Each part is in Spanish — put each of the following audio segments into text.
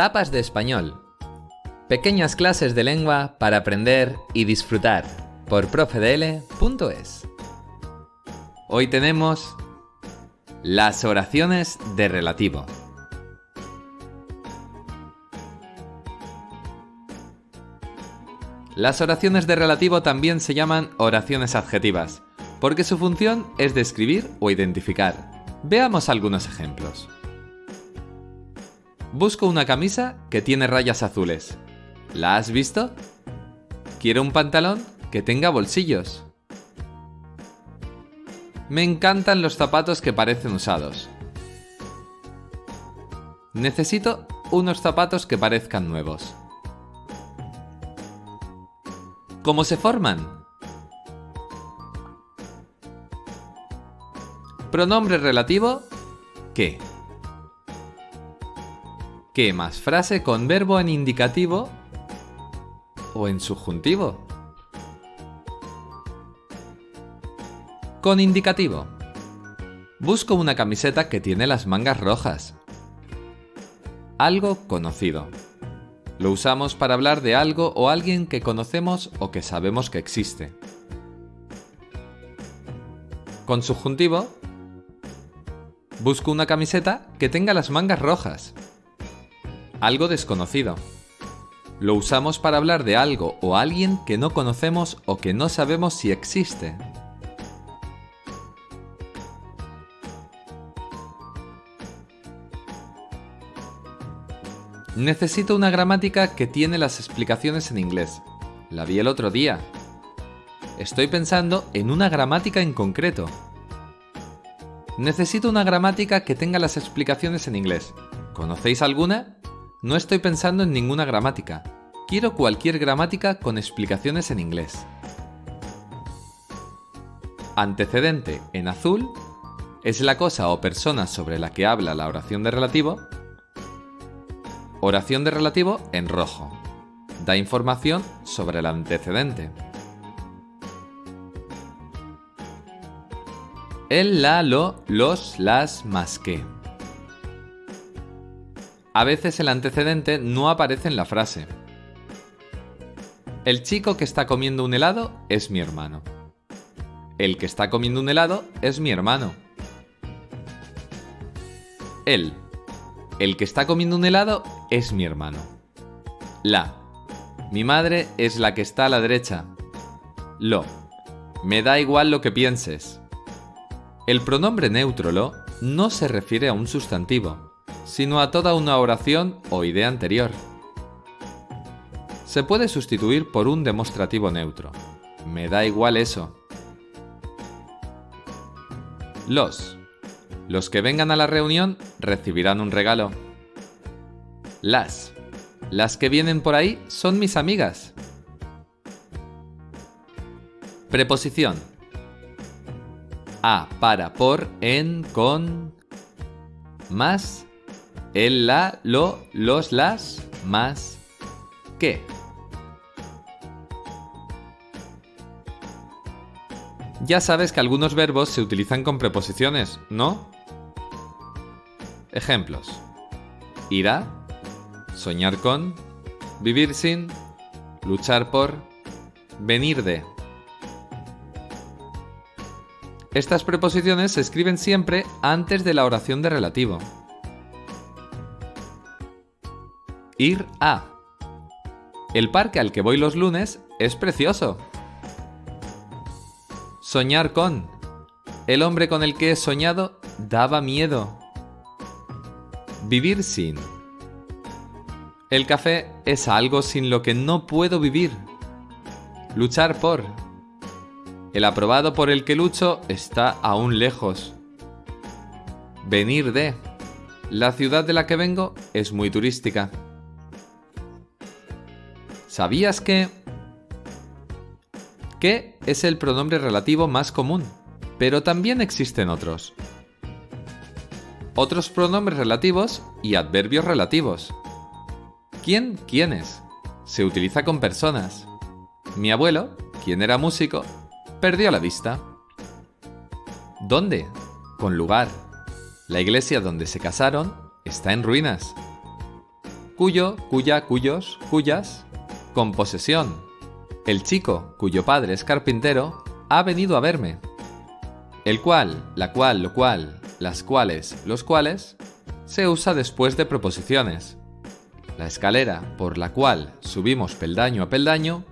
Tapas de español. Pequeñas clases de lengua para aprender y disfrutar por profedl.es. Hoy tenemos las oraciones de relativo. Las oraciones de relativo también se llaman oraciones adjetivas, porque su función es describir o identificar. Veamos algunos ejemplos. Busco una camisa que tiene rayas azules. ¿La has visto? Quiero un pantalón que tenga bolsillos. Me encantan los zapatos que parecen usados. Necesito unos zapatos que parezcan nuevos. ¿Cómo se forman? Pronombre relativo que. ¿Qué más frase con verbo en indicativo o en subjuntivo? Con indicativo. Busco una camiseta que tiene las mangas rojas. Algo conocido. Lo usamos para hablar de algo o alguien que conocemos o que sabemos que existe. Con subjuntivo, busco una camiseta que tenga las mangas rojas. Algo desconocido. Lo usamos para hablar de algo o alguien que no conocemos o que no sabemos si existe. Necesito una gramática que tiene las explicaciones en inglés. La vi el otro día. Estoy pensando en una gramática en concreto. Necesito una gramática que tenga las explicaciones en inglés. ¿Conocéis alguna? No estoy pensando en ninguna gramática. Quiero cualquier gramática con explicaciones en inglés. Antecedente en azul es la cosa o persona sobre la que habla la oración de relativo Oración de relativo en rojo. Da información sobre el antecedente. El, la, lo, los, las, más que. A veces el antecedente no aparece en la frase. El chico que está comiendo un helado es mi hermano. El que está comiendo un helado es mi hermano. Él. El que está comiendo un helado es mi hermano. La. Mi madre es la que está a la derecha. Lo. Me da igual lo que pienses. El pronombre neutro lo no se refiere a un sustantivo, sino a toda una oración o idea anterior. Se puede sustituir por un demostrativo neutro. Me da igual eso. Los. Los que vengan a la reunión recibirán un regalo. Las. Las que vienen por ahí son mis amigas. Preposición. A para, por, en, con, más, el, la, lo, los, las, más, que. Ya sabes que algunos verbos se utilizan con preposiciones, ¿no? Ejemplos. Irá, soñar con, vivir sin, luchar por, venir de. Estas preposiciones se escriben siempre antes de la oración de relativo. Ir a. El parque al que voy los lunes es precioso. Soñar con. El hombre con el que he soñado daba miedo. Vivir sin. El café es algo sin lo que no puedo vivir. Luchar por. El aprobado por el que lucho está aún lejos. Venir de. La ciudad de la que vengo es muy turística. ¿Sabías que... que es el pronombre relativo más común? Pero también existen otros otros pronombres relativos y adverbios relativos. ¿Quién? ¿Quiénes? Se utiliza con personas. Mi abuelo, quien era músico, perdió la vista. ¿Dónde? Con lugar. La iglesia donde se casaron está en ruinas. cuyo, cuya, cuyos, cuyas, con posesión. El chico, cuyo padre es carpintero, ha venido a verme. El cual, la cual, lo cual, las cuales, los cuales, se usa después de proposiciones. La escalera por la cual subimos peldaño a peldaño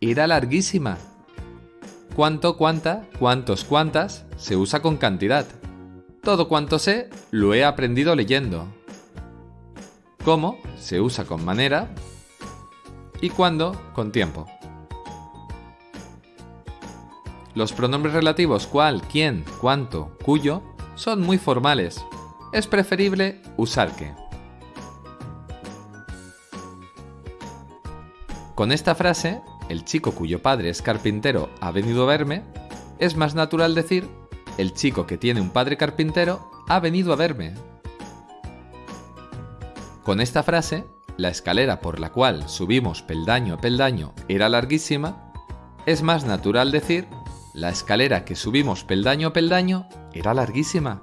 era larguísima. Cuánto, cuánta, cuántos, cuántas se usa con cantidad. Todo cuanto sé lo he aprendido leyendo. Cómo se usa con manera y cuándo con tiempo. Los pronombres relativos cuál, quién, cuánto, cuyo son muy formales. Es preferible usar que. Con esta frase, el chico cuyo padre es carpintero ha venido a verme, es más natural decir el chico que tiene un padre carpintero ha venido a verme. Con esta frase, la escalera por la cual subimos peldaño a peldaño era larguísima, es más natural decir la escalera que subimos peldaño a peldaño era larguísima.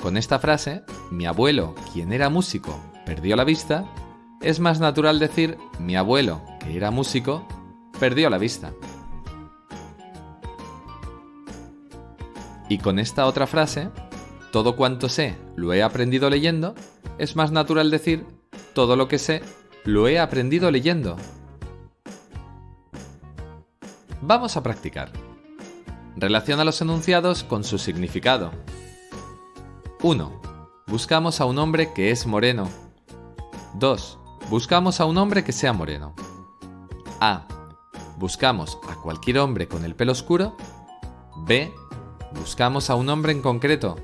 Con esta frase, mi abuelo, quien era músico, perdió la vista, es más natural decir mi abuelo, que era músico, perdió la vista. Y con esta otra frase, todo cuanto sé lo he aprendido leyendo, es más natural decir todo lo que sé lo he aprendido leyendo. Vamos a practicar. Relaciona los enunciados con su significado. 1. Buscamos a un hombre que es moreno. 2. Buscamos a un hombre que sea moreno. A. Buscamos a cualquier hombre con el pelo oscuro. B. Buscamos a un hombre en concreto.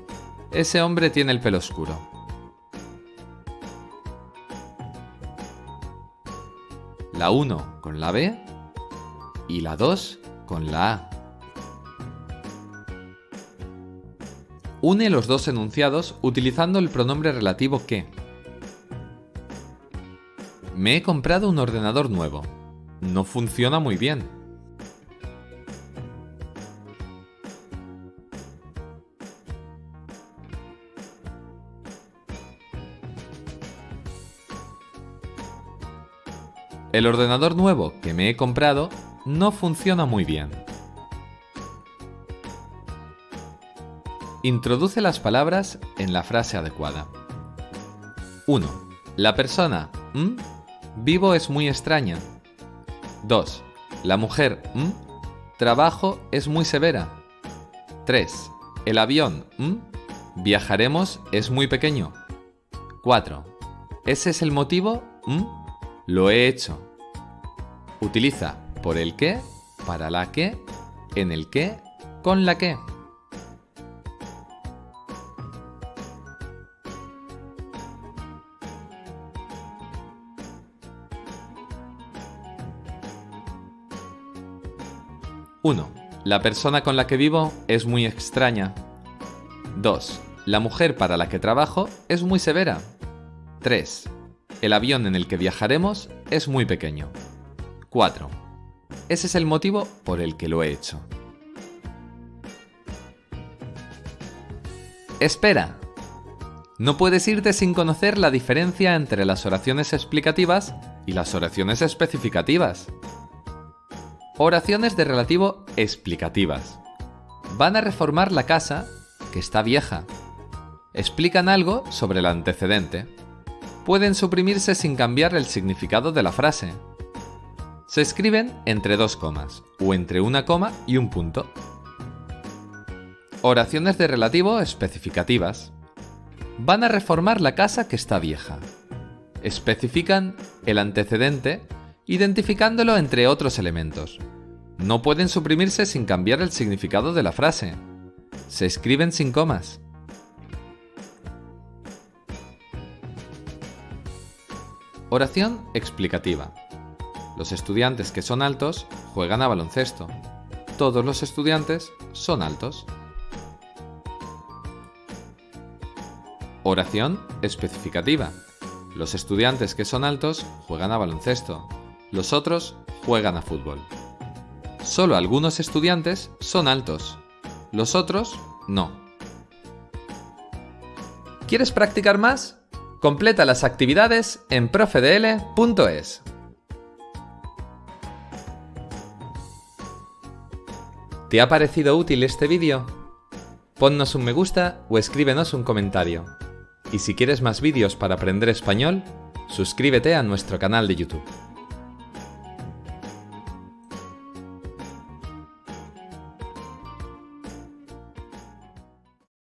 Ese hombre tiene el pelo oscuro. La 1 con la B y la 2 con la A. Une los dos enunciados utilizando el pronombre relativo que. Me he comprado un ordenador nuevo. No funciona muy bien. El ordenador nuevo que me he comprado no funciona muy bien. Introduce las palabras en la frase adecuada. 1. La persona vivo es muy extraña. 2. La mujer trabajo es muy severa. 3. El avión viajaremos es muy pequeño. 4. Ese es el motivo lo he hecho. Utiliza por el qué, para la que, en el qué, con la que. Uno. La persona con la que vivo es muy extraña. 2. La mujer para la que trabajo es muy severa. 3. El avión en el que viajaremos es muy pequeño. 4. Ese es el motivo por el que lo he hecho. Espera. No puedes irte sin conocer la diferencia entre las oraciones explicativas y las oraciones especificativas. Oraciones de relativo explicativas. Van a reformar la casa, que está vieja. Explican algo sobre el antecedente pueden suprimirse sin cambiar el significado de la frase. Se escriben entre dos comas, o entre una coma y un punto. Oraciones de relativo especificativas. Van a reformar la casa que está vieja. Especifican el antecedente identificándolo entre otros elementos. No pueden suprimirse sin cambiar el significado de la frase. Se escriben sin comas. Oración explicativa. Los estudiantes que son altos juegan a baloncesto. Todos los estudiantes son altos. Oración especificativa. Los estudiantes que son altos juegan a baloncesto. Los otros juegan a fútbol. Solo algunos estudiantes son altos. Los otros no. ¿Quieres practicar más? Completa las actividades en profedl.es. ¿Te ha parecido útil este vídeo? Ponnos un me gusta o escríbenos un comentario. Y si quieres más vídeos para aprender español, suscríbete a nuestro canal de YouTube.